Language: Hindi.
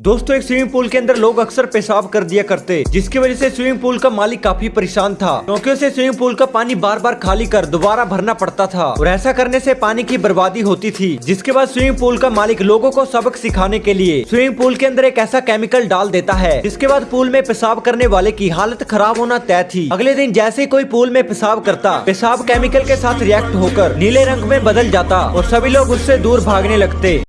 दोस्तों, एक स्विमिंग पूल के अंदर लोग अक्सर पेशाब कर दिया करते, जिसकी वजह से स्विमिंग पूल का मालिक काफ़ी परेशान था। क्योंकि उसे स्विमिंग पूल का पानी बार बार खाली कर दोबारा भरना पड़ता था और ऐसा करने से पानी की बर्बादी होती थी, जिसके बाद स्विमिंग पूल का मालिक लोगों को सबक सिखाने के लिए स्विमिंग पूल के अंदर एक ऐसा केमिकल डाल देता है, जिसके बाद पूल में पेशाब करने वाले की हालत खराब होना तय थी। अगले दिन जैसे कोई पूल में पेशाब करता, पेशाब केमिकल के साथ रिएक्ट होकर नीले रंग में बदल जाता और सभी लोग उससे दूर भागने लगते।